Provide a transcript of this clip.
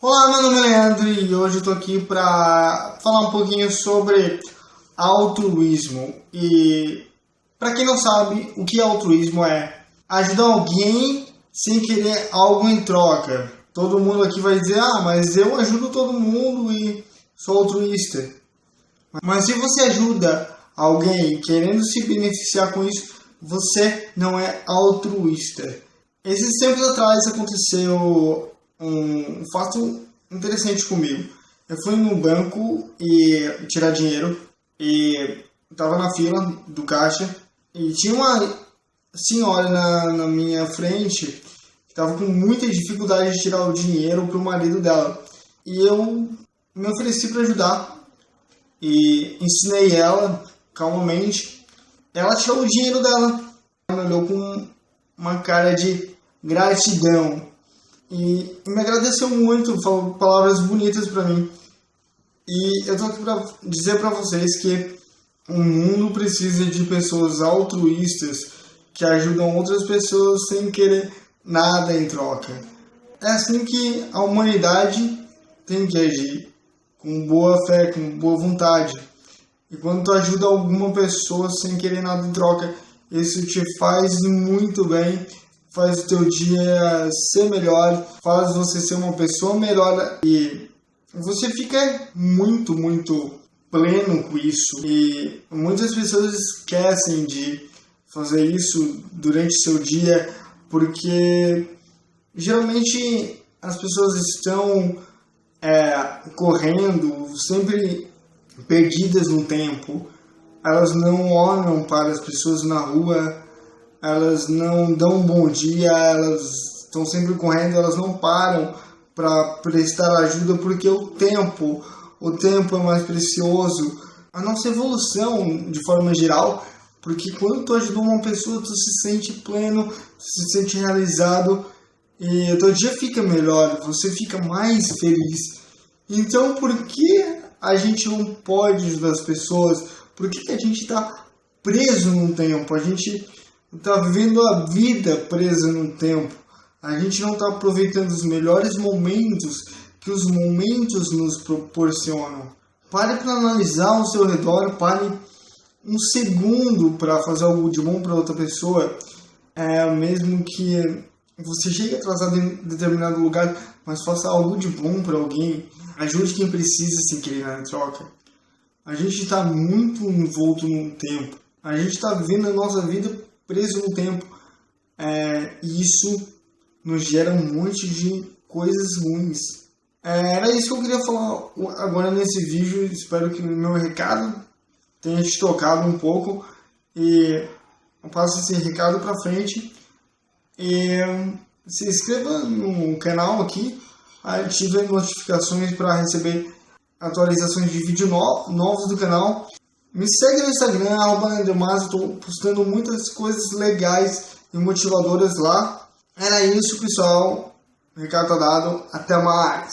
Olá, meu nome é Leandro e hoje eu tô aqui para falar um pouquinho sobre altruísmo. E para quem não sabe, o que é altruísmo é ajudar alguém sem querer algo em troca. Todo mundo aqui vai dizer: "Ah, mas eu ajudo todo mundo e sou altruísta". Mas se você ajuda alguém querendo se beneficiar com isso, você não é altruísta. Esses tempos atrás aconteceu um fato interessante comigo. Eu fui no banco e tirar dinheiro e estava na fila do caixa e tinha uma senhora na, na minha frente que estava com muita dificuldade de tirar o dinheiro para o marido dela. E eu me ofereci para ajudar e ensinei ela calmamente. Ela tirou o dinheiro dela. Ela olhou com uma cara de gratidão e me agradeceu muito, falou palavras bonitas para mim. E eu tô aqui para dizer para vocês que o mundo precisa de pessoas altruístas que ajudam outras pessoas sem querer nada em troca. É assim que a humanidade tem que agir, com boa fé, com boa vontade. E quando tu ajuda alguma pessoa sem querer nada em troca, isso te faz muito bem faz o teu dia ser melhor, faz você ser uma pessoa melhor e você fica muito, muito pleno com isso. E muitas pessoas esquecem de fazer isso durante seu dia porque geralmente as pessoas estão é, correndo, sempre perdidas no tempo. Elas não olham para as pessoas na rua elas não dão um bom dia, elas estão sempre correndo, elas não param para prestar ajuda porque o tempo, o tempo é mais precioso. A nossa evolução, de forma geral, porque quando tu ajuda uma pessoa, tu se sente pleno, se sente realizado e o teu dia fica melhor, você fica mais feliz. Então, por que a gente não pode ajudar as pessoas? Por que, que a gente está preso num tempo? A gente está vivendo a vida presa no tempo. A gente não está aproveitando os melhores momentos que os momentos nos proporcionam. Pare para analisar ao seu redor, pare um segundo para fazer algo de bom para outra pessoa. É, mesmo que você chegue atrasado em determinado lugar, mas faça algo de bom para alguém. Ajude quem precisa sem querer na troca. A gente está muito envolto no tempo. A gente está vivendo a nossa vida preso no tempo. É, e isso nos gera um monte de coisas ruins. É, era isso que eu queria falar agora nesse vídeo. Espero que o meu recado tenha te tocado um pouco. E eu passo esse recado para frente. E se inscreva no canal aqui. Ative as notificações para receber atualizações de vídeo no, novos do canal. Me segue no Instagram, arroba estou postando muitas coisas legais e motivadoras lá. Era isso, pessoal. Recado dado. Até mais.